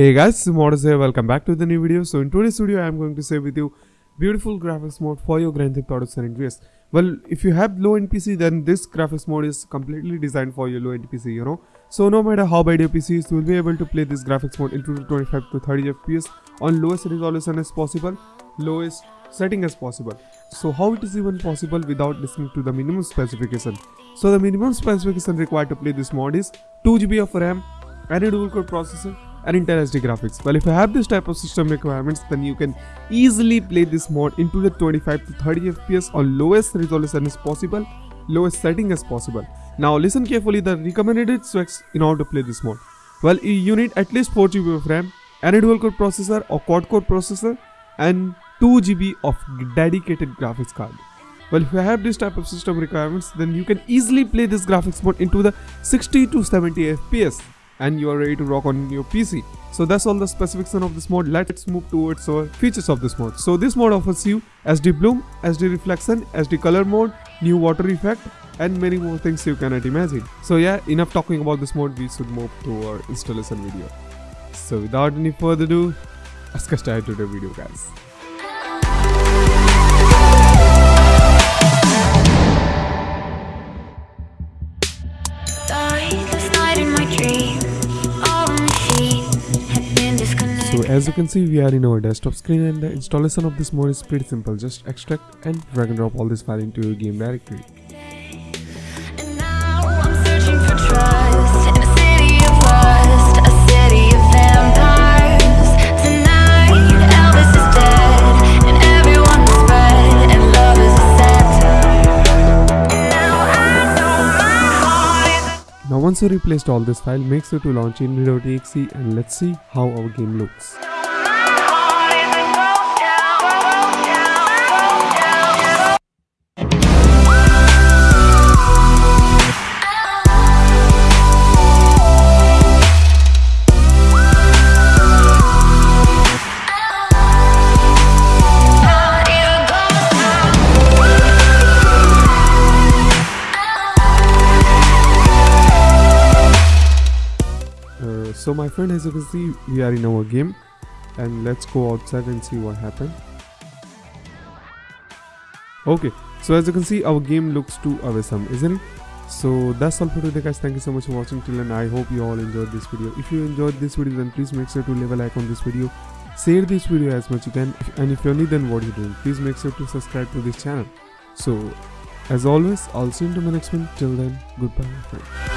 Hey guys, Modus here, welcome back to the new video. So in today's video, I am going to share with you beautiful graphics mode for your Grand Theft Auto San Andreas. Well, if you have low-end PC, then this graphics mode is completely designed for your low-end PC, you know. So no matter how bad your PC is, you will be able to play this graphics mode into 25 to 30 FPS on lowest resolution as possible, lowest setting as possible. So how it is even possible without listening to the minimum specification? So the minimum specification required to play this mod is 2GB of RAM and a dual core processor and Intel graphics. Well, if you have this type of system requirements, then you can easily play this mod into the 25 to 30 FPS on lowest resolution as possible, lowest setting as possible. Now listen carefully the recommended specs in order to play this mod. Well, you need at least 4 GB of RAM, and dual core processor or quad core processor, and 2 GB of dedicated graphics card. Well, if you have this type of system requirements, then you can easily play this graphics mode into the 60 to 70 FPS and you are ready to rock on your PC. So that's all the specification of this mode. Let's move towards our features of this mode. So this mode offers you SD bloom, SD reflection, SD color mode, new water effect and many more things you cannot imagine. So yeah, enough talking about this mode, we should move to our installation video. So without any further ado, let's get started to the video guys. As you can see we are in our desktop screen and the installation of this mode is pretty simple. Just extract and drag and drop all this file into your game directory. Now once you replaced all this file, make sure to launch in inventory.exe and let's see how our game looks. So my friend as you can see we are in our game. And let's go outside and see what happened. Okay. So as you can see our game looks too awesome isn't it? So that's all for today guys. Thank you so much for watching. Till and i hope you all enjoyed this video. If you enjoyed this video then please make sure to leave a like on this video. Share this video as much you can. And if you're new then what are you doing? Please make sure to subscribe to this channel. So as always i'll see you in the next one. Till then goodbye